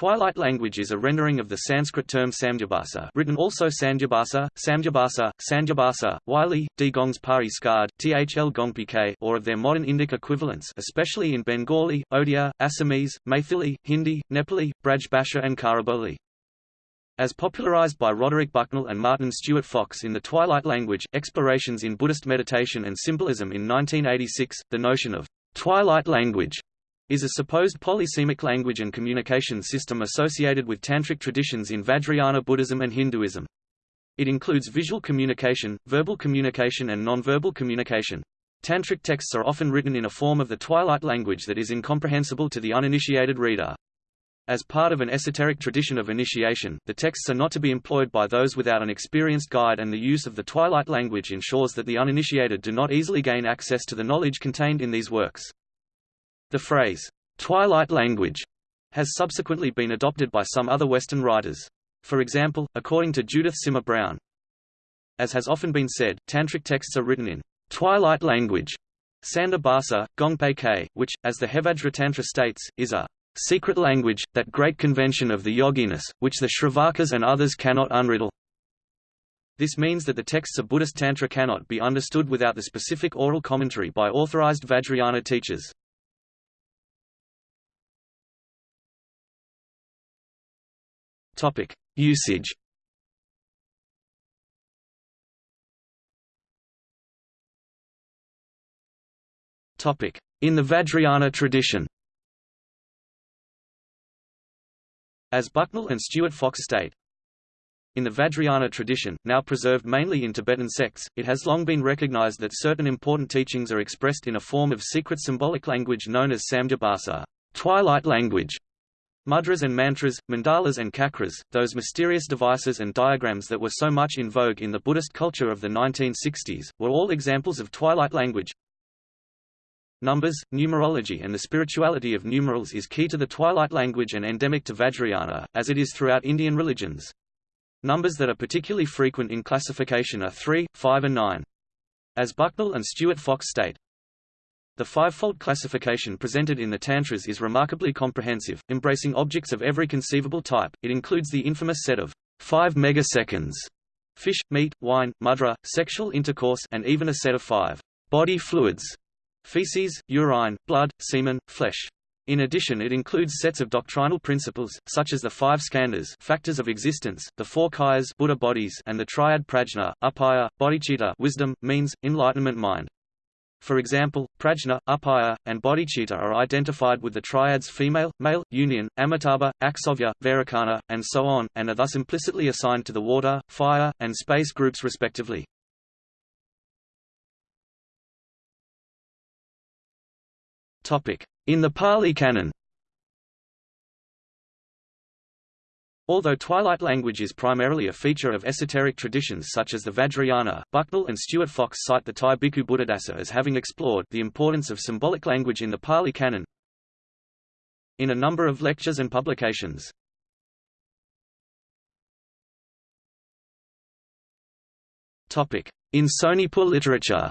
twilight language is a rendering of the Sanskrit term samdhyabhasa written also Sandhyabhasa, Samdhyabhasa, Sandhyabhasa, Wylie, D. Gongs Pari Skard, Thl Gongpk or of their modern Indic equivalents especially in Bengali, Odia, Assamese, Maithili, Hindi, Nepali, Braj Bhasha and Khariboli. As popularized by Roderick Bucknell and Martin Stuart Fox in The Twilight Language, Explorations in Buddhist Meditation and Symbolism in 1986, the notion of twilight language is a supposed polysemic language and communication system associated with tantric traditions in Vajrayana Buddhism and Hinduism. It includes visual communication, verbal communication and nonverbal communication. Tantric texts are often written in a form of the twilight language that is incomprehensible to the uninitiated reader. As part of an esoteric tradition of initiation, the texts are not to be employed by those without an experienced guide and the use of the twilight language ensures that the uninitiated do not easily gain access to the knowledge contained in these works. The phrase, twilight language, has subsequently been adopted by some other Western writers. For example, according to Judith Simmer Brown, as has often been said, tantric texts are written in twilight language, Sanda Bhasa, Gongpe K, which, as the Hevajra Tantra states, is a secret language, that great convention of the yoginis, which the Shravakas and others cannot unriddle. This means that the texts of Buddhist Tantra cannot be understood without the specific oral commentary by authorized Vajrayana teachers. Topic: Usage. Topic: In the Vajrayana tradition. As Bucknell and Stuart Fox state, in the Vajrayana tradition, now preserved mainly in Tibetan sects, it has long been recognized that certain important teachings are expressed in a form of secret symbolic language known as samdhyabhasa, twilight language, Mudras and mantras, mandalas and chakras, those mysterious devices and diagrams that were so much in vogue in the Buddhist culture of the 1960s, were all examples of twilight language. Numbers, numerology and the spirituality of numerals is key to the twilight language and endemic to Vajrayana, as it is throughout Indian religions. Numbers that are particularly frequent in classification are 3, 5 and 9. As Bucknell and Stuart Fox state, the fivefold classification presented in the Tantras is remarkably comprehensive, embracing objects of every conceivable type. It includes the infamous set of five megaseconds fish, meat, wine, mudra, sexual intercourse, and even a set of five body fluids feces, urine, blood, semen, flesh. In addition it includes sets of doctrinal principles, such as the five skandhas factors of existence, the four kayas Buddha bodies, and the triad prajna, upaya, bodhicitta wisdom, means, enlightenment mind. For example, prajna, upaya, and bodhicitta are identified with the triads female, male, union, amitabha, akshobhya, vairocana, and so on, and are thus implicitly assigned to the water, fire, and space groups respectively. In the Pali Canon Although Twilight language is primarily a feature of esoteric traditions such as the Vajrayana, Bucknell and Stuart Fox cite the Thai Bhikkhu Buddhadasa as having explored the importance of symbolic language in the Pali Canon in a number of lectures and publications. In Sonepur literature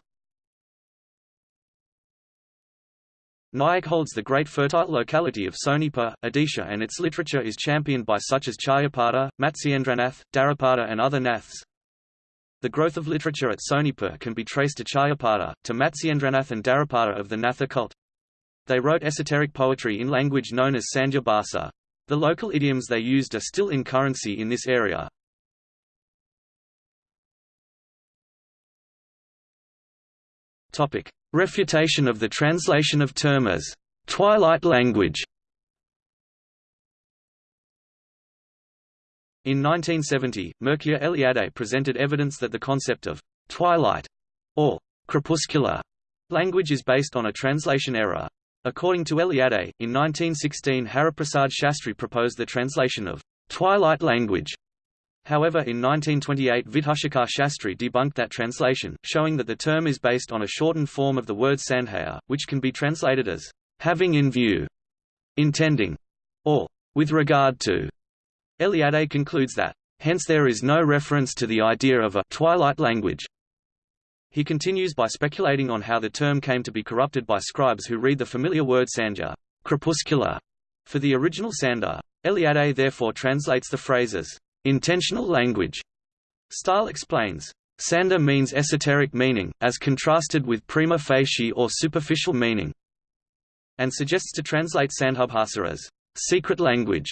Nayak holds the great fertile locality of Sonepur, Odisha and its literature is championed by such as Charyapada, Matsyendranath, Dharrapada and other naths. The growth of literature at Sonepur can be traced to Charyapada, to Matsyendranath and Dharrapada of the Natha cult. They wrote esoteric poetry in language known as Sandhya Bhasa. The local idioms they used are still in currency in this area. Topic: Refutation of the translation of term as twilight language. In 1970, Mircea Eliade presented evidence that the concept of twilight or crepuscular language is based on a translation error. According to Eliade, in 1916 Haraprasad Shastri proposed the translation of twilight language However in 1928 Vidhushekhar Shastri debunked that translation, showing that the term is based on a shortened form of the word sandhya, which can be translated as having in view, intending, or with regard to. Eliade concludes that, hence there is no reference to the idea of a twilight language. He continues by speculating on how the term came to be corrupted by scribes who read the familiar word sandhya crepuscular, for the original sanda Eliade therefore translates the phrase as intentional language. Style explains, Sander means esoteric meaning, as contrasted with prima facie or superficial meaning, and suggests to translate Sandhubhasa as secret language.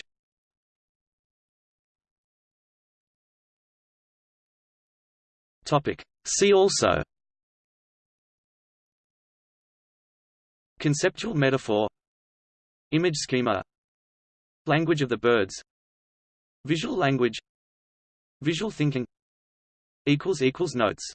See also. Conceptual metaphor. Image schema. Language of the birds Visual language. Visual thinking. Notes